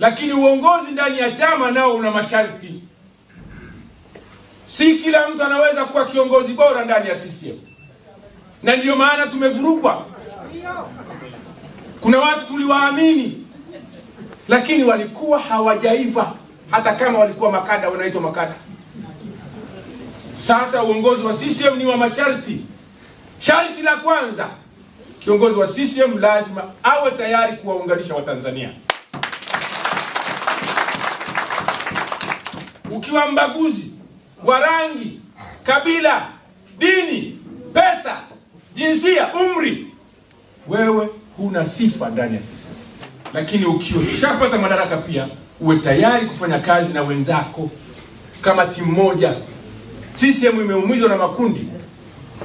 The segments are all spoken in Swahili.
lakini uongozi ndani ya chama nao una masharti. Si kila mtu anaweza kuwa kiongozi bora ndani ya CCM, na ndiyo maana tumevurugwa. Kuna watu tuliwaamini, lakini walikuwa hawajaiva, hata kama walikuwa makada, wanaitwa makada. Sasa uongozi wa CCM ni wa masharti. Sharti la kwanza, kiongozi wa CCM lazima awe tayari kuwaunganisha Watanzania. Ukiwa mbaguzi wa rangi, kabila, dini, pesa, jinsia, umri, wewe huna sifa ndani ya CCM. Lakini ukiwa ushapata madaraka, pia uwe tayari kufanya kazi na wenzako kama timu moja. CCM imeumizwa na makundi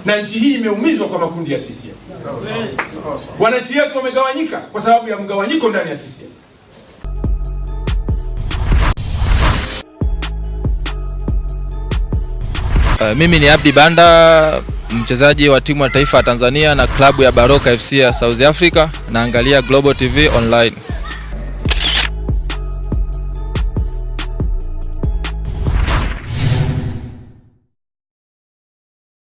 na nchi hii imeumizwa kwa makundi ya CCM. Wananchi wetu wamegawanyika kwa sababu ya mgawanyiko ndani ya CCM. Uh, mimi ni Abdi Banda, mchezaji wa timu ya taifa ya Tanzania na klabu ya Baroka FC ya South Africa. Naangalia Global TV Online.